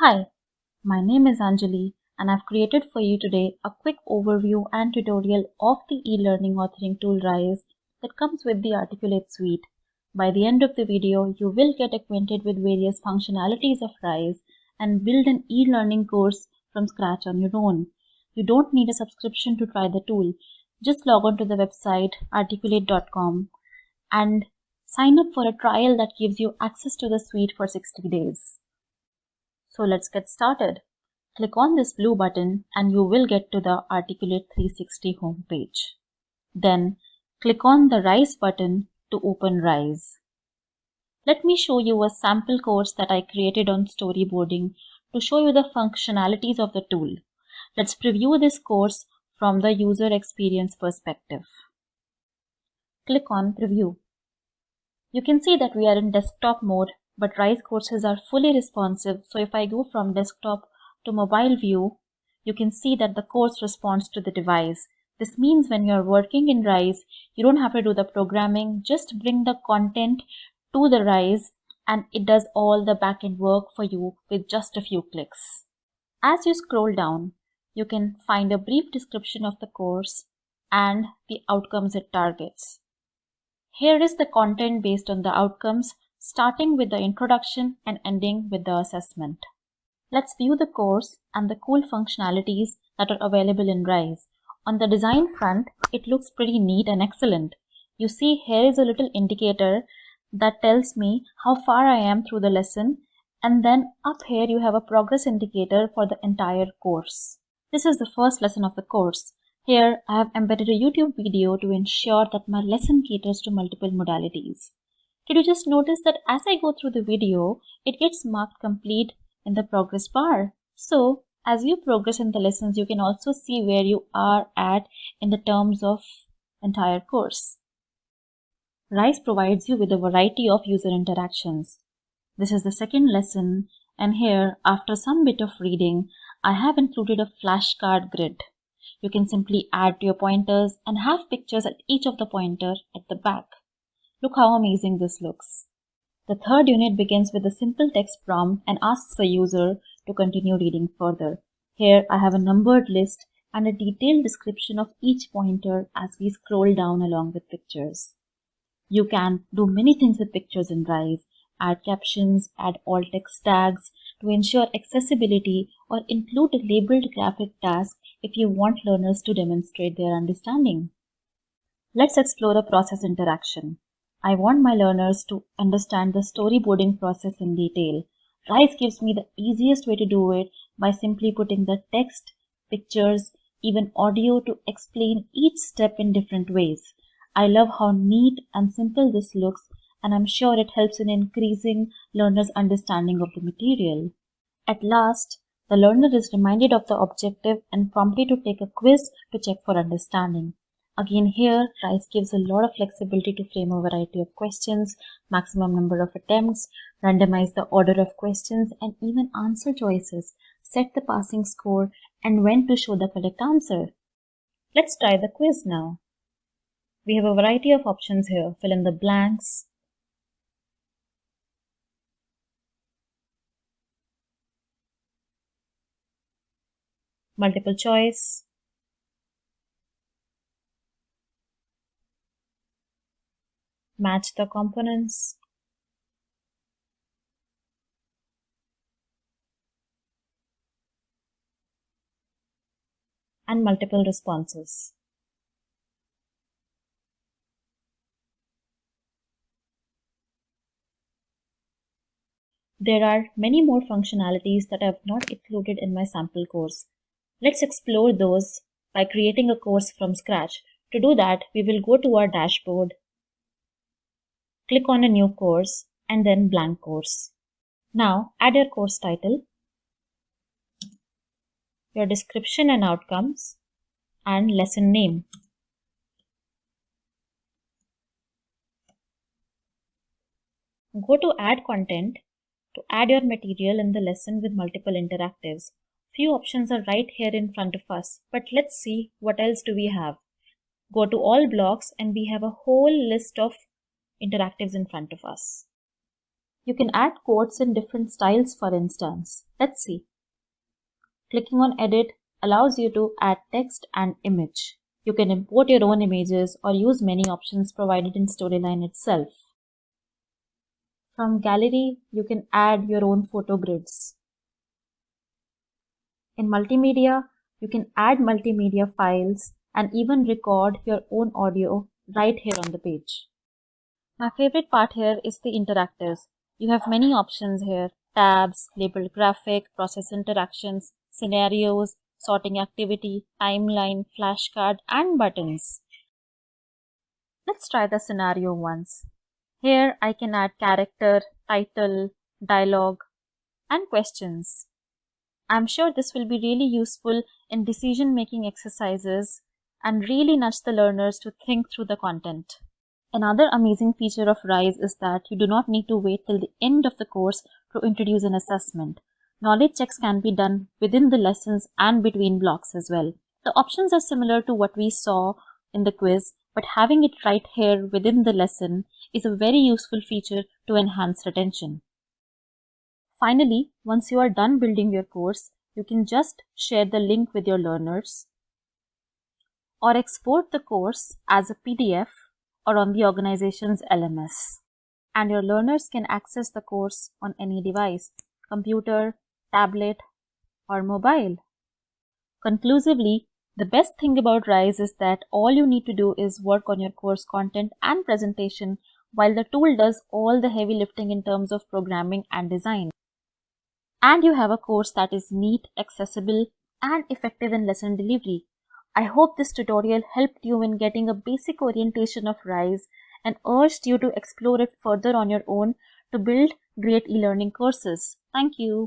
Hi, my name is Anjali and I've created for you today a quick overview and tutorial of the e-learning authoring tool Rise that comes with the Articulate suite. By the end of the video, you will get acquainted with various functionalities of Rise and build an e-learning course from scratch on your own. You don't need a subscription to try the tool. Just log on to the website articulate.com and sign up for a trial that gives you access to the suite for 60 days. So let's get started. Click on this blue button and you will get to the Articulate 360 homepage. Then click on the Rise button to open Rise. Let me show you a sample course that I created on storyboarding to show you the functionalities of the tool. Let's preview this course from the user experience perspective. Click on Preview. You can see that we are in desktop mode, but Rise courses are fully responsive. So if I go from desktop to mobile view, you can see that the course responds to the device. This means when you're working in Rise, you don't have to do the programming, just bring the content to the Rise and it does all the backend work for you with just a few clicks. As you scroll down, you can find a brief description of the course and the outcomes it targets. Here is the content based on the outcomes, starting with the introduction and ending with the assessment. Let's view the course and the cool functionalities that are available in Rise. On the design front, it looks pretty neat and excellent. You see here is a little indicator that tells me how far I am through the lesson and then up here you have a progress indicator for the entire course. This is the first lesson of the course. Here, I have embedded a YouTube video to ensure that my lesson caters to multiple modalities. Did you just notice that as I go through the video, it gets marked complete in the progress bar? So, as you progress in the lessons, you can also see where you are at in the terms of entire course. RISE provides you with a variety of user interactions. This is the second lesson and here, after some bit of reading, I have included a flashcard grid. You can simply add to your pointers and have pictures at each of the pointer at the back. Look how amazing this looks. The third unit begins with a simple text prompt and asks the user to continue reading further. Here I have a numbered list and a detailed description of each pointer as we scroll down along with pictures. You can do many things with pictures in Rise, add captions, add alt text tags, to ensure accessibility or include a labeled graphic task if you want learners to demonstrate their understanding. Let's explore a process interaction. I want my learners to understand the storyboarding process in detail. Rise gives me the easiest way to do it by simply putting the text, pictures, even audio to explain each step in different ways. I love how neat and simple this looks and I'm sure it helps in increasing learners' understanding of the material. At last, the learner is reminded of the objective and prompted to take a quiz to check for understanding. Again here, RISE gives a lot of flexibility to frame a variety of questions, maximum number of attempts, randomize the order of questions, and even answer choices, set the passing score, and when to show the correct answer. Let's try the quiz now. We have a variety of options here. Fill in the blanks, multiple choice, match the components, and multiple responses. There are many more functionalities that I have not included in my sample course. Let's explore those by creating a course from scratch. To do that, we will go to our dashboard, click on a new course, and then blank course. Now, add your course title, your description and outcomes, and lesson name. Go to add content to add your material in the lesson with multiple interactives. Few options are right here in front of us, but let's see what else do we have. Go to all blocks and we have a whole list of interactives in front of us. You can add quotes in different styles for instance. Let's see. Clicking on edit allows you to add text and image. You can import your own images or use many options provided in Storyline itself. From gallery, you can add your own photo grids. In multimedia, you can add multimedia files and even record your own audio right here on the page. My favorite part here is the interactives. You have many options here, tabs, labeled graphic, process interactions, scenarios, sorting activity, timeline, flashcard, and buttons. Let's try the scenario once. Here I can add character, title, dialogue, and questions. I'm sure this will be really useful in decision making exercises and really nudge the learners to think through the content. Another amazing feature of RISE is that you do not need to wait till the end of the course to introduce an assessment. Knowledge checks can be done within the lessons and between blocks as well. The options are similar to what we saw in the quiz, but having it right here within the lesson is a very useful feature to enhance retention. Finally, once you are done building your course, you can just share the link with your learners or export the course as a PDF or on the organization's LMS. And your learners can access the course on any device, computer, tablet, or mobile. Conclusively, the best thing about RISE is that all you need to do is work on your course content and presentation while the tool does all the heavy lifting in terms of programming and design and you have a course that is neat, accessible, and effective in lesson delivery. I hope this tutorial helped you in getting a basic orientation of RISE and urged you to explore it further on your own to build great e-learning courses. Thank you.